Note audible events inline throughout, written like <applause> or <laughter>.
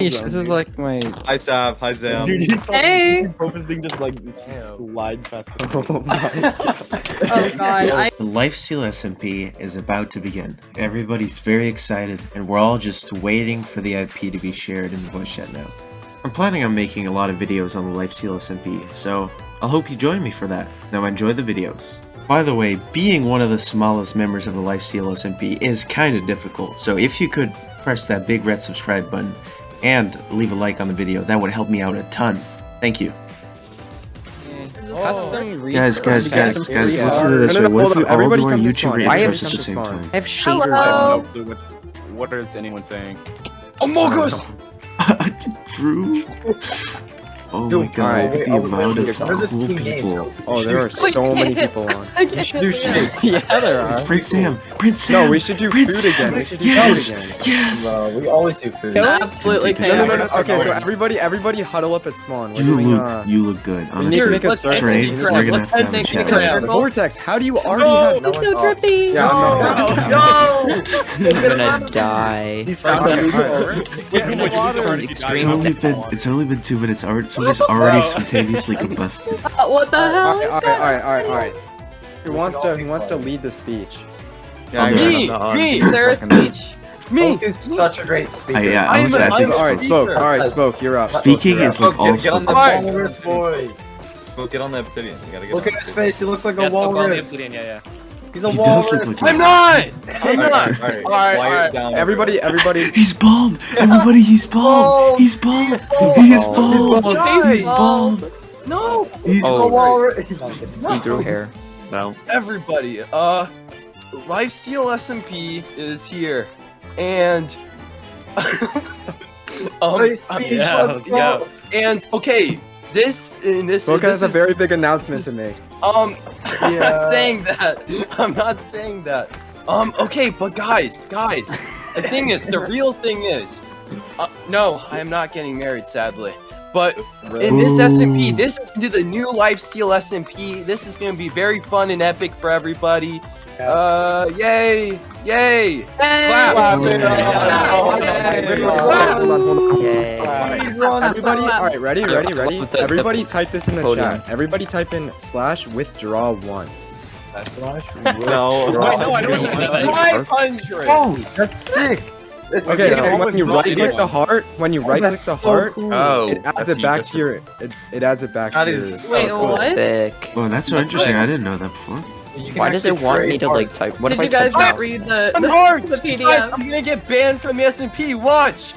This is like my. Hi Sav, hi Zam. Dude, you saw Hey. Profus thing just like slide past the Oh my <laughs> Oh god, I The Lifesteal SMP is about to begin. Everybody's very excited, and we're all just waiting for the IP to be shared in the voice chat now. I'm planning on making a lot of videos on the Lifesteal SMP, so I'll hope you join me for that. Now enjoy the videos. By the way, being one of the smallest members of the Lifesteal SMP is kinda difficult, so if you could press that big red subscribe button and leave a like on the video, that would help me out a ton. Thank you. Custom Guys, guys, guys, research. guys, Yeah. listen to this. No, no, no, What if hold we all do our come YouTube way. Why have intros at the same time? I have shaders Hello. on. What's what is anyone saying? Among Us! <laughs> Drew? Oh my god, alright, look at the amount of wait, wait, cool people. Oh, there are so many people on. I can't do shit. <laughs> Yeah, there are. Prince Sam! Prince Sam! No, we should do Prince food Sam! again. We should do yes! food again. Yes! Bro, we always do food. It's absolutely No, No, no, no, Okay, so everybody, everybody huddle up at spawn. We're You doing, look, uh, you look good. we need to make a let's circle. Trey, we're gonna let's have to have a make chat. a Vortex, circle. Vortex, how do you already have? It's so drippy. Yeah, I'm. No! I'm gonna die. He's Alright, found alright. Get in the water. It's only been it's only been two minutes. Already, somebody's already spontaneously combusted. Uh, <laughs> what the hell Alright, is alright, that? alright, alright, alright. Who wants to? Who wants to lead the speech? I'll Me, me, Is there a speech? Me! is such a great speaker. I, yeah, I am honestly, a- I I think am a- Alright, spoke. Alright, spoke. You're up. speaking is like Oh, get- get on the spoken. Walrus boy. Well, get on the obsidian. You gotta get Look on at his face. He looks like a Yes, spoke on the walrus. obsidian, yeah, yeah. He's a He does look walrus. like I'm not! I'm not! All right, all right. All right, all right. down. Everybody, everybody. <laughs> He's bald! Everybody, he's bald! He's bald! He's bald! bald. He's bald! No! He's A bald! walrus. He grew hair. No. Everybody, uh, Lifesteal SMP is here, and <laughs> um, Hey, um, yeah, yeah. and okay, this in this Spoke this has a is- very big announcement to make. Um. <laughs> I'm Yeah. not saying that. I'm not saying that. Um. Okay, but guys, guys, the thing is, the <laughs> real thing is, uh, no, I am not getting married, sadly. But in this SMP, this is the new Lifesteal SMP. This is gonna be very fun and epic for everybody. Yeah. Uh, yay, yay! Hey. Clap. Clap it Hold on, hold on. Yay. Everybody, alright, ready, ready, ready? With the- the Everybody type this in the chat. Everybody type in slash withdraw one. No. Wait, no, I don't know. Five hundred. Oh, that's sick. It's Okay, sick. and when you right click the heart, when you Oh, right click the heart. Oh, it adds it back to your it, it adds it back That to is your Wait, cool. what? Oh, that's so That's interesting. right. I didn't know that before. You can Why does it want me trade to like type? What Did if I you guys not read the, I'm the, hard. the Guys, PDF? I'm gonna get banned from the SMP. Watch.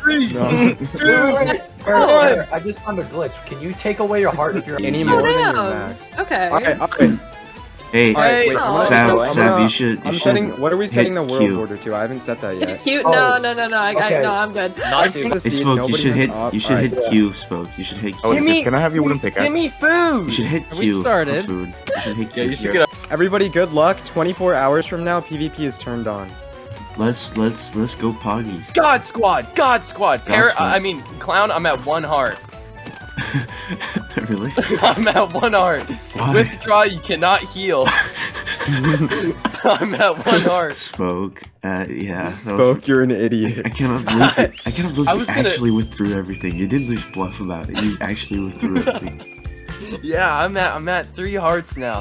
Three, No. two, Let's Wait, go. wait, wait, I just found a glitch. Can you take away your heart if you're <laughs> any more than your max. Okay. Okay, okay. Hey, Alright, wait, Oh. I'm gonna, Sav, so Sav, you should, you I'm should. setting. What are we setting the world Q. order to? I haven't set that yet. Cute? Oh. No, no, no, no. I, I, no, I'm good. Not The Hey, Spoke, you should hit, up. you should Alright. hit Q, Spoke. You should hit oh, Q. Give me, Can I have you wooden pickaxe? give pickaxe? me You food. should hit We started. for food. You should hit Q. Yeah, you should get Everybody, good luck. 24 hours from now, PvP is turned on. Let's let's let's go poggies. God squad, God squad. Parrot, squad. I mean clown. I'm at one heart. <laughs> really? <laughs> I'm at one heart. Why? Withdraw. You cannot heal. <laughs> I'm at one heart. Spoke. Uh, yeah. That was, Spoke, you're an idiot. I cannot believe it. I cannot believe I you was gonna- actually withdrew everything. You didn't just bluff about it. You actually withdrew everything. Yeah, I'm at I'm at three hearts now.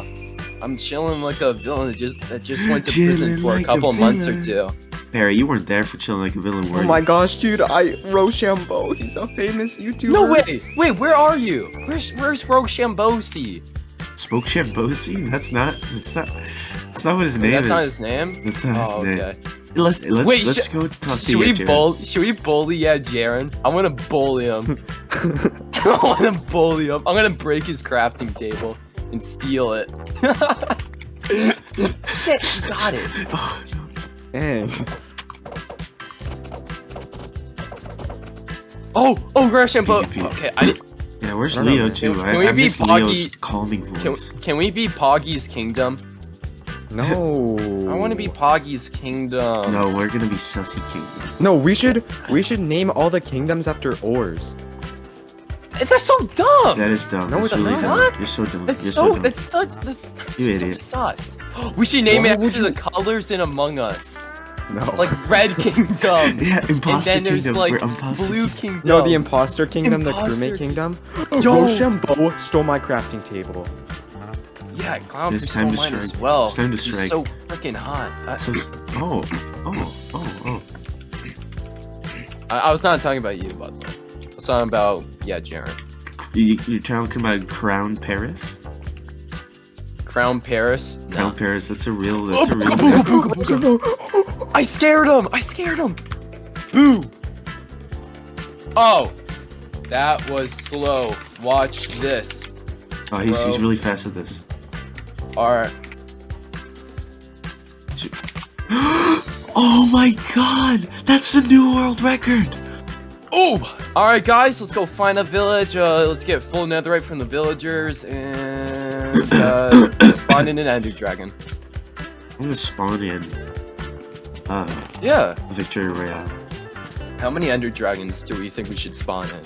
I'm chilling like a villain that just that just went to prison for like a couple months or two. Villain. Barry, you weren't there for chilling like a villain, were Oh you? my gosh, dude! I Rochambeau. He's a famous YouTuber. No way, wait, where are you? Where's where's Rochambeau? Spoke Shambosi? That's not. That's not. That's not what his name That's is. not his name. That's not Oh, his name. okay. Let's let's Wait, let's go talk to Should we you, bully? Should we bully yeah, Jaren? I'm gonna bully him. <laughs> <laughs> I wanna bully him. I'm gonna break his crafting table and steal it. <laughs> Shit, you got it. Oh, no. Dang. Oh, oh, Rochambeau. PvP. Okay, I Yeah, where's No, no, Leo man. too? Can- I, can we I be miss Poggy- Leo's calming voice. can we be Poggy's kingdom? No. I want to be Poggy's kingdom. No, we're gonna be Sussy Kingdom. No, we should we should name all the kingdoms after ores. Eh, that's so dumb. That is dumb. No, that's it's really not. dumb. You're so dumb. That's You're so. dumb. That's such. That's, that's You so idiot. sus. <gasps> We should name Why it would after the colors in Among Us. No. <laughs> Like Red Kingdom. <laughs> Yeah, and then there's Kingdom. like Imposter Blue Kingdom. no, the imposter kingdom, the Imposter- crewmate kingdom. Yo! Rochambeau stole my crafting table. Yeah, Clown It's Priest time to stole mine as well. It's time to He's strike. so freaking hot. I, So, oh, oh, oh, oh. I, I was not talking about you, by the way. I was talking about yeah, Jaren. You, you're talking about Crown Paris? Crown Paris. No. Crown Paris, that's a real, that's a <laughs> real thing. I scared him! I scared him! Boo! Oh! That was slow. Watch this. Oh, he's, he's really fast at this. Alright. <gasps> Oh my god! That's a new world record! Oh! Alright, guys, let's go find a village. Uh, let's get full netherite from the villagers and uh, <coughs> spawn in an ender dragon. I'm gonna spawn in uh, Yeah. Victory Royale. How many ender dragons do we think we should spawn in?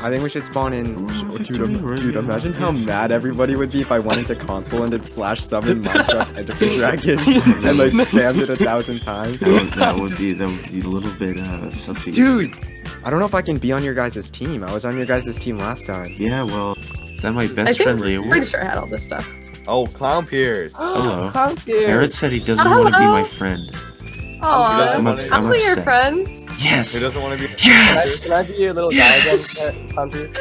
I think we should spawn in. Ooh, Dude, Victory dude, Royale. imagine how mad everybody would be if I went into console and did slash summon Minecraft Enderman Dragon and like spammed it a thousand times. That would, that would be that would be a little bit uh sussy. Dude! I don't know if I can be on your guys' team. I was on your guys' team last time. Yeah, well, is that my I best think friend Leo? I'm pretty sure I had all this stuff. Oh, Clown Pierce. <gasps> Hello. Clown Barrett said he doesn't Oh, want to be my friend. Aw, I'm I'll I'm be your upset. friends. Who Yes! doesn't want to be? Yes! Can I be your little guy again, Clown Pierce?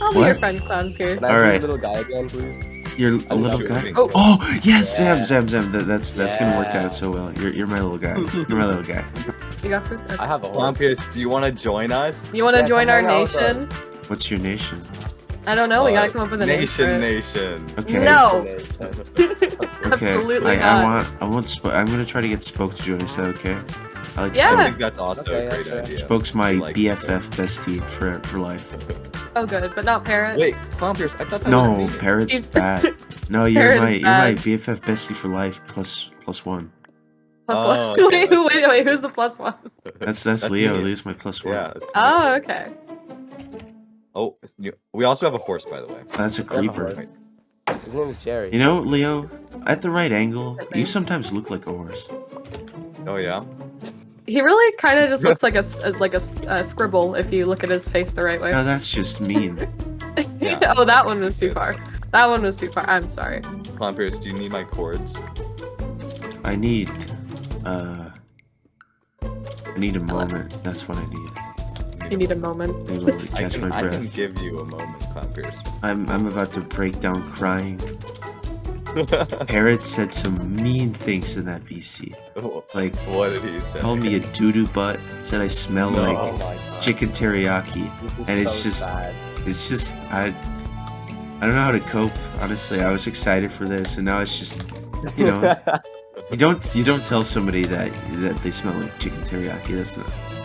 I'll be What? your friend, Clown Pierce. Can I be Alright. your little guy again, please? You're a I'm little guy. Oh. Oh yes, Zam, Yeah. Zam, Zam. That, that's that's gonna work out so well. You're you're my little guy. You're my little guy. <laughs> You got food? Okay. I have a Clown horse. Pierce, do you want to join us? You want to Yeah, join our hang out with nation? What's your nation? I don't know. We gotta come up with a name for Nation, it. nation. Okay. No. <laughs> <laughs> Okay. Absolutely I, not. I want I want Sp- I'm gonna try to get Spoke to join. Is that okay? I like Yeah. I think that's also Okay, a great yeah, sure. idea. Spoke's my Like BFF bestie for for life. Oh, good, but not parrot. Wait, Clown Pierce, I thought that No, was me. Parrot's He's- bad. <laughs> No, you're Parrot my is you're my. BFF bestie for life plus plus one. Plus Oh, one. okay, wait, wait, wait. Who's the plus one? That's that's, That's Leo. me. Leo's my plus one. Yeah. it's oh, me. Oh, okay. Oh, we also have a horse, by the way. That's a I have a creeper. horse. His name is Jerry. You know, Leo, at the right angle, you sometimes look like a horse. Oh yeah. He really kind of just looks like a like a, s- a scribble if you look at his face the right way. No, that's just mean. <laughs> Yeah. oh, that one was too far. That one was too far. I'm sorry. Clown Pierce, do you need my cords? I need, uh, I need a moment. That's what I need. You need a moment. <laughs> I need a I can, my I can give you a moment, Clown Pierce. I'm I'm about to break down crying. Parrot said some mean things in that VC. <laughs> Like what did he say? called me a doo doo butt. Said I smell No. oh like my god. chicken teriyaki. This is and it's so just- sad. It's just I I don't know how to cope. Honestly, I was excited for this, and now it's just you know <laughs> you don't you don't tell somebody that that they smell like chicken teriyaki. That's not not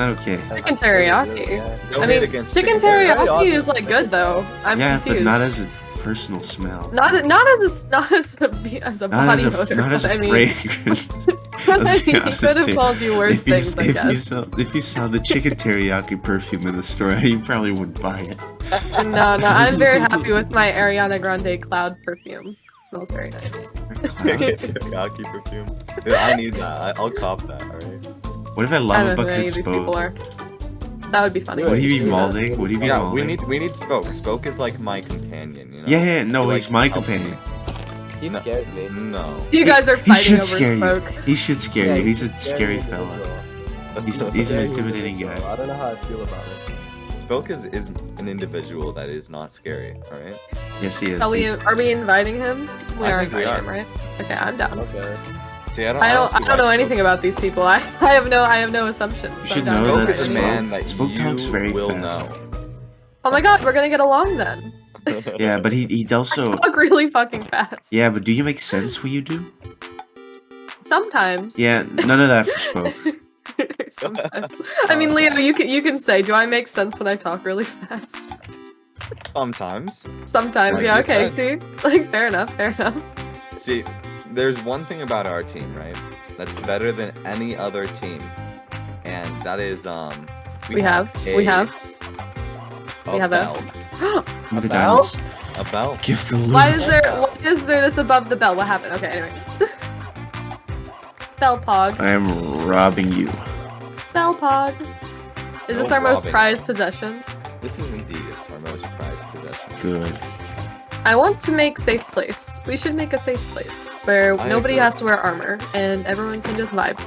okay. Chicken teriyaki. Yeah. I mean, against chicken teriyaki. teriyaki is like good though. I'm yeah, confused. but not as a personal smell. not not as a not as a as a Not body as a, odor. not as but a I mean, fragrance. <laughs> I <laughs> mean, he could have called you worse if you, things, I if you guess. saw if you saw the chicken teriyaki perfume in the store, <laughs> you probably wouldn't buy it. No, no, I'm very happy with my Ariana Grande cloud perfume. smells very nice. Chicken teriyaki perfume. Dude, I need that. I, I'll cop that. All right. What if I I lava don't know who any bucket of these people spoke? That would be funny. Would he be Yeah. malding? Would he be Yeah, malding? we need we need Spoke. Spoke is like my companion. You know. Yeah, yeah, no, He, he's like, my helps me. companion. He No. scares me. No. You guys are He fighting should over scare you. He should scare Yeah, you. He's a a scary fella. He's, he's an intimidating guy. I don't know how I feel about it. Spoke is, is an individual that is not scary. All right. Yes, he is. Are we are we inviting him? We I are think we inviting are. him, right? Okay, I'm down. Okay. See, I don't. I don't see I don't know Spoke- anything about these people. I <laughs> I have no I have no assumptions. You should know to Spoke that is a invite him. man that Spoke you talks very will fast. Oh my god, we're gonna get along then. <laughs> Yeah, but he he <laughs> I also. talk really fucking fast. Yeah, but do you make sense when you do? Sometimes. Yeah, none of that for spoke. Sometimes. I mean, oh, Leo, you can you can say, do I make sense when I talk really fast? Sometimes. Sometimes, Like yeah. you Okay, see, like fair enough, fair enough. See, there's one thing about our team, right? That's better than any other team, and that is um. We have, we a- have. a we have a- bell. Give <gasps> me the bell? diamonds. A bell. Give the Why is there why is there this above the bell? What happened? Okay, anyway. <laughs> Belpog. I am robbing you. Belpog. Is this No our most robbing. prized possession? This is indeed our most prized possession. Good. I want to make safe place. We should make a safe place where I nobody agree. has to wear armor and everyone can just vibe.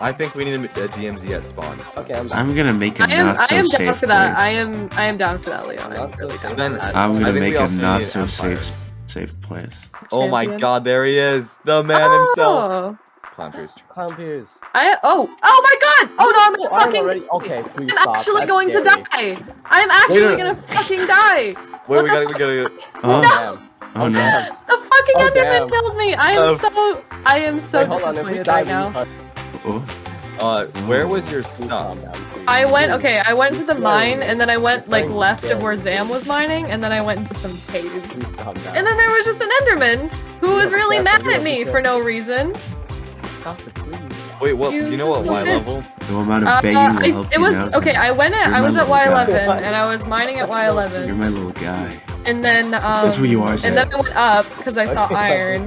I think we need a, a DMZ at spawn. Okay, I'm. I'm gonna make a I am not I so am safe down for that. place. I am I am down for that, Leo. I'm Not so down. Then- for that. I'm gonna make we a not so Empire. safe safe place. Oh my god, there he is! The man himself! Oh. Oh. Clown Pierce. <gasps> Clown Pierce. I oh oh my god! Oh no, I'm Oh, gonna I'm fucking already. Okay, please I'm stop. actually That's going scary. to die. I'm actually Wait, gonna fucking die. Wait, What we gotta, we gotta. Oh, Damn. oh no. The fucking Oh, Enderman damn. killed me. I am Oh. so I am so Wait, hold on. If we disappointed die, right now. Oh, Uh, where was your please stuff? calm down, please. I went okay. I went to the mine and then I went like left of where Zam was mining and then I went into some caves. Please calm down. And then there was just an Enderman who was really mad at me for no reason. Stop it, please. Wait, what? You You know what just Y level? no amount of Uh, begging will I, help it was now. okay. I went at You're I was at. Y11 and I was mining at Y11. You're Y11 my little guy. and then um That's who you are, and Zam. then I went up because I saw iron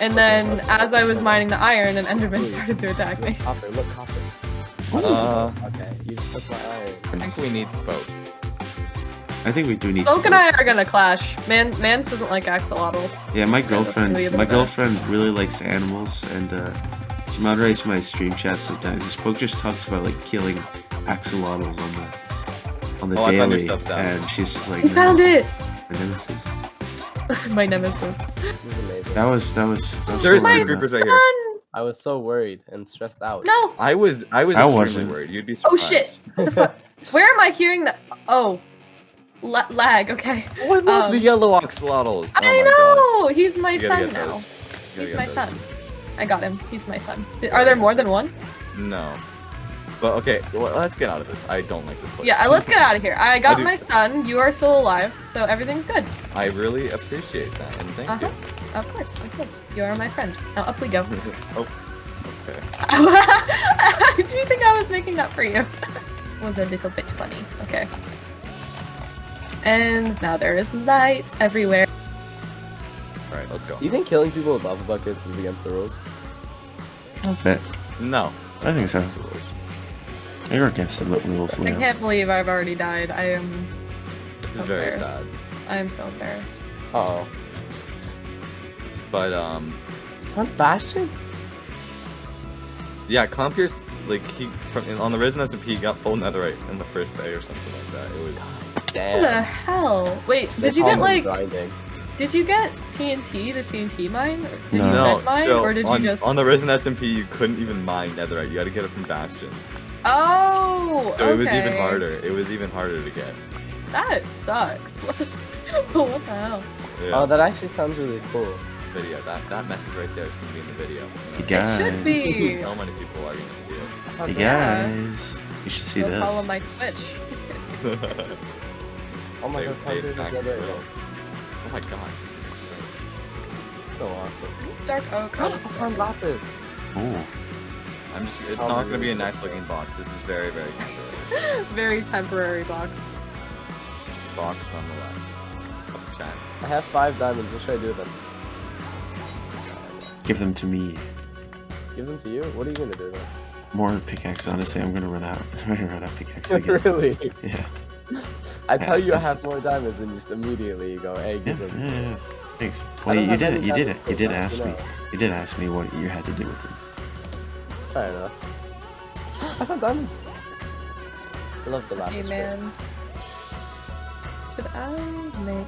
and then as I was mining the iron an Enderman started to attack me. Copper, look, copper. Uh, Okay, you took my iron. I think we need spoke. I think we do need. Oak and. I are gonna clash. Man, Mans doesn't like axolotls. Yeah, my girlfriend. My girlfriend really likes animals, and uh, she moderates my stream chat sometimes. This Spoke just talks about like killing axolotls on the on the Oh, I found your daily, stuff, Sam. and she's just like, You no, found it. my nemesis. <laughs> My nemesis. This is amazing. That was that was. That was There's so My creepers son. right here. I was so worried and stressed out. No. I was, I was I extremely wasn't. worried. You'd be surprised. Oh surprised. shit. <laughs> Where am I hearing that? Oh, La- lag. Okay. Oh, I love Um, the yellow axolotls. Oh I my God. know. He's my son now. those. You gotta He's my those. son. I got him. He's my son. Are there more than one? No. But okay, well, let's get out of this. I don't like this place. Yeah, let's get out of here. I got do- my son. You are still alive, so everything's good. I really appreciate that, and thank Uh-huh. Of course, of course. You are my friend. Now up we go. <laughs> oh, okay. <laughs> Do you think I was making that for you? <laughs> was a little bit funny. Okay. And now there is lights everywhere. All right, let's go. Do you think killing people with lava buckets is against the rules? I'll. No. I think so. You're against the rules, I can't believe I've already died. I am This is very sad. I am so embarrassed. Uh oh. But um, Fun Bastion? yeah, Compierce, like he from on the Risen SMP, he got full netherite in the first day or something like that. It was. What the hell? Wait, They did you get like grinding. Did you get TNT, the TNT mine? Or Did No. you No, mine so or did on, you just on the Risen SMP, you couldn't even mine netherite. You had to get it from bastions. Oh So it was even harder. It was even harder to get. That sucks. What <laughs> the, what the hell? Yeah. Oh, that actually sounds really cool. video. That that message right there is gonna be in the video. Hey You guys. It should be. know, <laughs> So many people are gonna see Hey oh, Yeah. guys. You should see Go this. follow my Twitch. <laughs> Oh my They- god, oh my god. It's so awesome. This is Dark Oak. Oh, this I is found Dark Oak. Lapis. Oh. I'm just. It's Oh, not gonna be a nice looking box. This is very very temporary. <laughs> Very temporary box. box nonetheless. Chat. I have five diamonds. What should I do with them? Give them to me. Give them to you? What are you gonna do with More pickaxe, honestly. I'm gonna run out. <laughs> I'm gonna run out of pickaxe <laughs> again. really? yeah. I tell you I have more diamonds and just immediately you go, hey, Yeah, give them to yeah, yeah. Thanks. I Well, don't you did it. You did it. You did ask me. You did ask me what you had to do with them. Fair enough. <gasps> I found diamonds. I love the Hey man. Should I make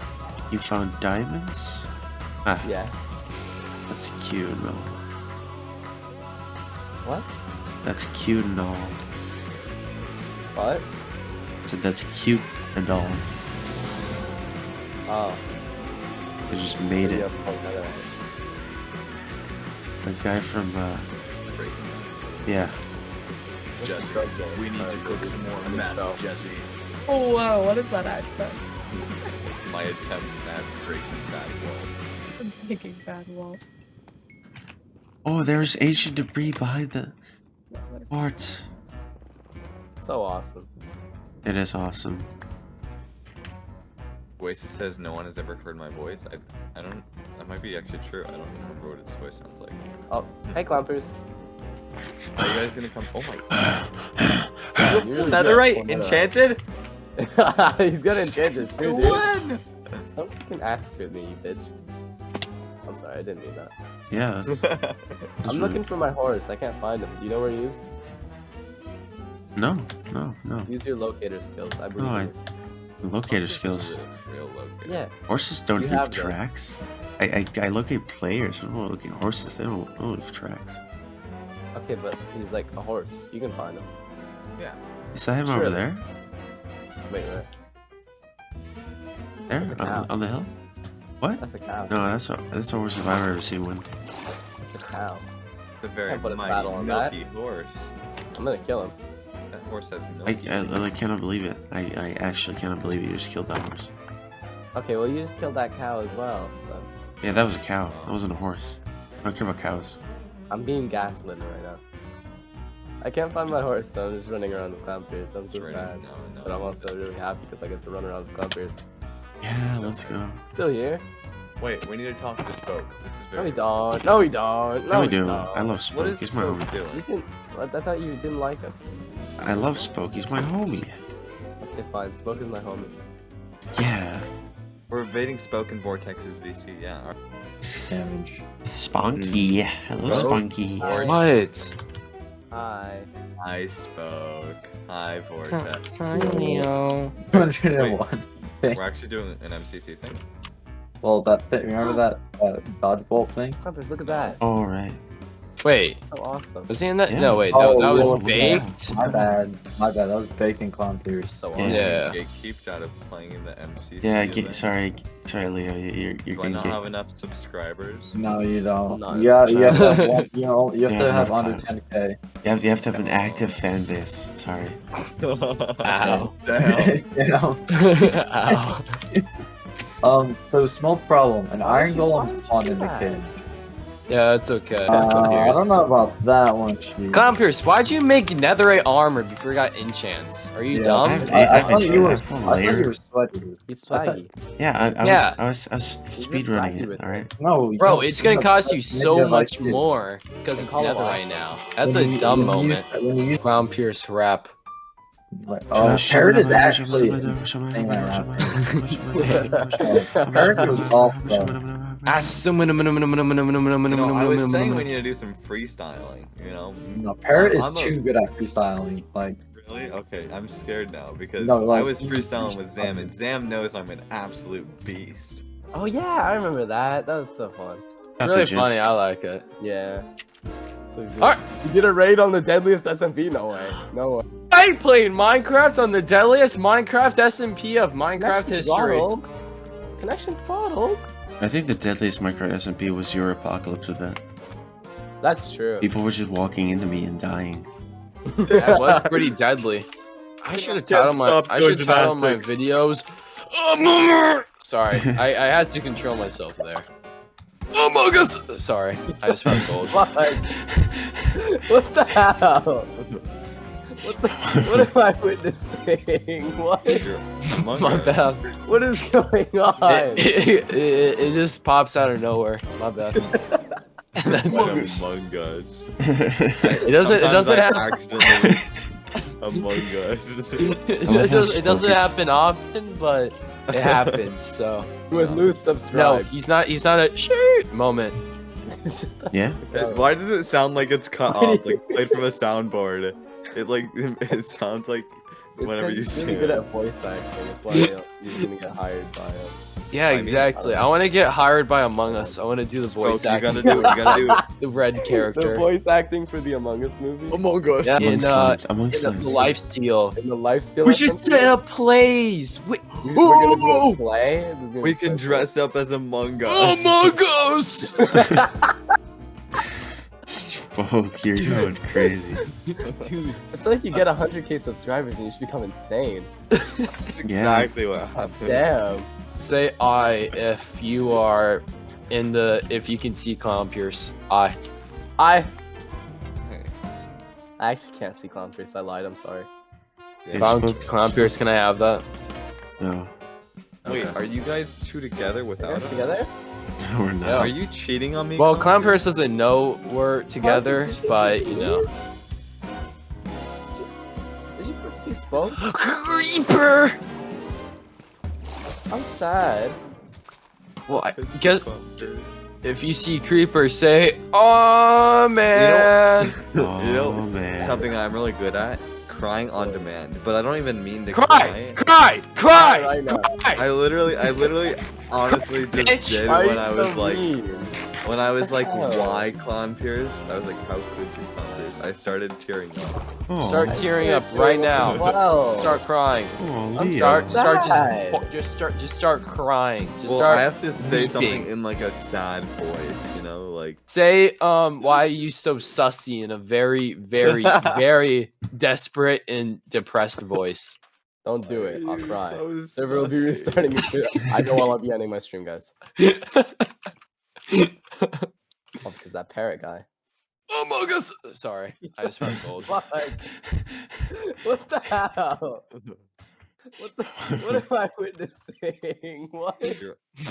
You found diamonds? Ah, Yeah. that's cute and all. What? That's cute and all. What? I said that's cute and all. Oh. They just made it. I'll plug that out. The guy from, uh, yeah. What's the drug game? We need to cook some more meth. Jesse. Oh whoa, what is that accent? <laughs> My attempt at breaking bad walls. Making bad walls. Oh, there's ancient debris behind the parts. So awesome. It is awesome. Oasis says no one has ever heard my voice. I I don't. That might be actually true. I don't remember what his voice sounds like. Oh, hey, Clompers. Are you guys gonna come? Oh my. <coughs> You really Netherite get enchanted. <laughs> He's gonna enchant enchanted too, dude. One. Don't fucking ask with me, you bitch. I'm sorry, I didn't mean that. Yeah. That's, that's <laughs> I'm looking for my horse. I can't find him. Do you know where he is? No, no, no. Use your locator skills. I believe. I- in. Locator skills. Real locator. Yeah. Horses don't You leave have tracks. I, I I locate players. I don't locate horses. They don't, they don't leave tracks. Okay, but he's like a horse. You can find him. Yeah. Is that him Sure. over there? Wait, wait. There on, the- on the hill? What? That's a cow. No, that's a that's the worst if I've ever seen one. That's a cow. It's a very Can't put a mighty, saddle that. milky horse. I'm gonna kill him. That horse has I, milky. I cannot believe it. I, I actually cannot believe you just killed that horse. Okay, well you just killed that cow as well, so Yeah, that was a cow. That wasn't a horse. I don't care about cows. I'm being gaslit right now. I can't find my horse, so I'm just running around with Clown Pierce. I'm so sad. No, no, But I'm also really happy because I get to run around with Clown Pierce. Yeah, let's go. Still here? Wait, we need to talk to Spoke. This is No, very. we don't. No, we don't. No, No, we we do. don't. I love What Spoke. is He's my Spoke homie. You can. I thought you didn't like him. I love Spoke. He's my homie. Okay, fine. Spoke is my homie. Yeah. We're invading Spoke and Vortex's VC. Yeah. our- Damage. Spunky. Hello, Oh. Spunky. What? Hi. Hi, Spoke. Hi, Vortex. Hi, Leo. 201. <laughs> We're actually doing an MCC thing. Well, that thing, remember that uh, dodgeball thing? Clippers, look at that. All right. Wait, So awesome. was he in that? Yeah. No, wait, Oh, that, that was Lord, yeah. baked. My bad. My bad. That was bacon clown pierce. So Yeah. awesome. Yeah. Get keeped out of playing in the MCC. Yeah, get, sorry, sorry, Leo. you- You're, you're Do I gonna not get. have enough subscribers? No, you don't. Not yeah, you have to have, you know, you have Yeah, to have enough under 10k. You have, you have to have an active fan base. Sorry. Ow. Damn. you know? Ow. <laughs> Um, so small problem. An Why iron would you- golem why spawned in the that? Cave. Yeah, it's okay. Uh, I don't know about that one, Chief. Clown Pierce, why'd you make netherite armor before you got enchants? Are you Yeah, dumb? I have- I, I I thought you were. I a full thought you were sweaty. He's swaggy. Yeah, I, I Yeah. was, I was, I was He's speed just running swaggy it. All right. No, Bro, it's gonna cost you so I like much more because it's Call him netherite now. That's When a you- dumb when you moment. when you use- Clown Pierce rap. like, Oh, Parrot is actually. saying that rap. Parrot was off, though. You know, I was saying we need to do some freestyling, you know? No, Parrot is I'm a- too good at freestyling. Like, Really? Okay, I'm scared now because No, like, I was freestyling with Zam, and Zam knows I'm an absolute beast. Oh yeah, I remember that. That was so fun. Really funny. I like it. Yeah. So you, Alright. you did a raid on the deadliest SMP? No way. No way. I played Minecraft on the deadliest Minecraft SMP of Minecraft Connection history. throttled. Connection throttled. I think the deadliest Minecraft SMP was your apocalypse event. That's true. People were just walking into me and dying. That was pretty deadly. I should have Can't titled my I should title my videos. Among Sorry, <laughs> I, I had to control myself there. Among Us. Sorry, I just felt cold. <laughs> What? what the hell? <laughs> What, the, what am I witnessing? What? You're Among My bad. What is going on? It, it, it, it just pops out of nowhere. My bad. <laughs> That's Among it. Us. It doesn't. It doesn't happen. accidentally <laughs> Among Us. It I like doesn't, it doesn't happen often, but it happens. So <laughs> With no. loose no, he's not. He's not a shoot moment. yeah? Why does it sound like it's cut off, like played from a soundboard? It like it sounds like It's whenever 'cause you he's sing really good it. at voice acting. That's why he'll- he's gonna get hired by him. Yeah, I mean, exactly. I want to get hired by Among Us. I want to do the voice Spoke, you acting. gotta do it. You gotta do it. <laughs> the red <laughs> character. The voice acting for the Among Us movie. Among Us. Yeah. Among In, uh, slimes. Among In the, the slimes. life steal. In the lifesteal. We should set up plays. We, We're gonna do a play. This is gonna We be so can cool. dress up as Among Us. Among Us. <laughs> Spoke, <laughs> you're going crazy. Dude, it's like you get 100k subscribers and you just become insane. That's <laughs> Yeah. exactly what happened. Damn. Say I if you are in the if you can see Clown Pierce. I. I Hey, I actually can't see Clown Pierce. I lied. I'm sorry. It's Clown, Spoke- Clown Pierce, can I have that? No, Wait, are you guys two together without us? together? No <laughs> we're not. Yeah. Are you cheating on me? Well, Clown Pierce? Pierce doesn't know we're together, Pierce is but cheating. you know. He spoke. <gasps> Creeper. I'm sad. Well, I guess if you see creeper, say, "Oh man." Oh, You know, <laughs> man. Something I'm really good at crying on demand, but I don't even mean to Cry, cry. cry, cry, Right now. cry. I literally, I literally, honestly <laughs> just Bitch. did Why are when you I so was like, mean? when I was like, why Clown Pierce? I was like, how could you Clown Pierce? I started tearing up. Oh, Start tearing up right now. Wow. Start crying. oh, I'm Leo. Start, start just, just start, just start crying. Just well, start. I have to say something in like a sad voice, you know, like Say, um, why are you so sussy in a very, very, <laughs> very desperate and depressed voice? Don't do it. I'll cry. so Server will be sussy." restarting. it too. I know I'll be ending my stream, guys. Oh, because that parrot guy. Among Us. Sorry, I just felt <laughs> cold. Like, what the hell? <laughs> What the? What am I witnessing? <laughs> What? You're-